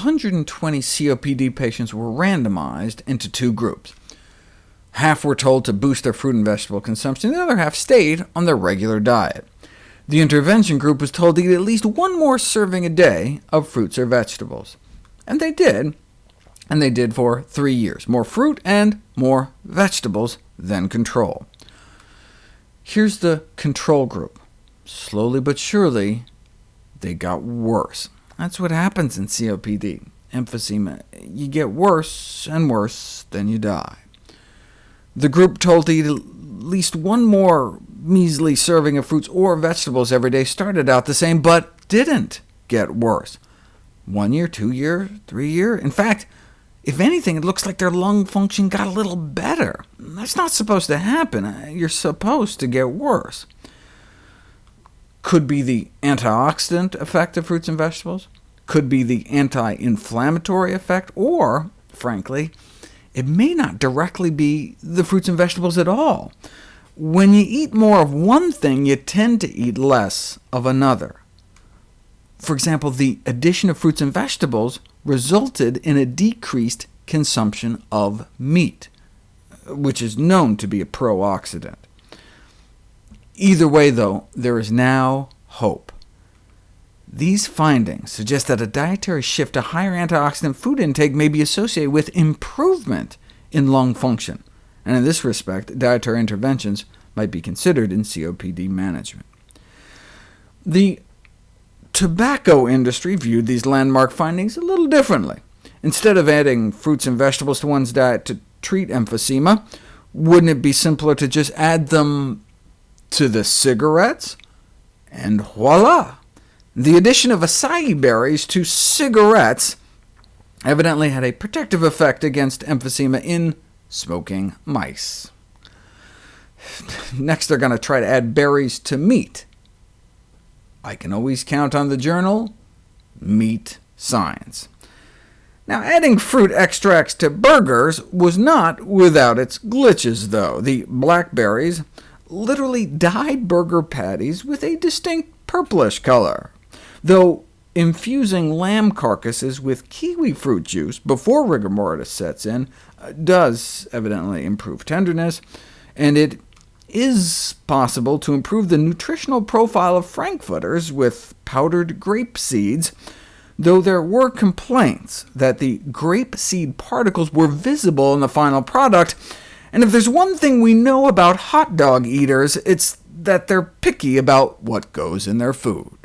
120 COPD patients were randomized into two groups. Half were told to boost their fruit and vegetable consumption, the other half stayed on their regular diet. The intervention group was told to eat at least one more serving a day of fruits or vegetables. And they did, and they did for three years, more fruit and more vegetables than control. Here's the control group. Slowly but surely, they got worse. That's what happens in COPD, emphysema. You get worse and worse, then you die. The group told to eat at least one more measly serving of fruits or vegetables every day started out the same, but didn't get worse. One year, two year, three year. In fact, if anything, it looks like their lung function got a little better. That's not supposed to happen. Uh, you're supposed to get worse. Could be the antioxidant effect of fruits and vegetables, could be the anti-inflammatory effect, or, frankly, it may not directly be the fruits and vegetables at all. When you eat more of one thing, you tend to eat less of another. For example, the addition of fruits and vegetables resulted in a decreased consumption of meat, which is known to be a pro-oxidant. Either way, though, there is now hope. These findings suggest that a dietary shift to higher antioxidant food intake may be associated with improvement in lung function, and in this respect, dietary interventions might be considered in COPD management. The tobacco industry viewed these landmark findings a little differently. Instead of adding fruits and vegetables to one's diet to treat emphysema, wouldn't it be simpler to just add them to the cigarettes? And voila! The addition of acai berries to cigarettes evidently had a protective effect against emphysema in smoking mice. Next, they're going to try to add berries to meat. I can always count on the journal Meat Science. Now, adding fruit extracts to burgers was not without its glitches, though. The blackberries literally dyed burger patties with a distinct purplish color, though infusing lamb carcasses with kiwi fruit juice before rigor mortis sets in uh, does evidently improve tenderness, and it is possible to improve the nutritional profile of frankfurters with powdered grape seeds, though there were complaints that the grape seed particles were visible in the final product, and if there's one thing we know about hot dog eaters, it's that they're picky about what goes in their food.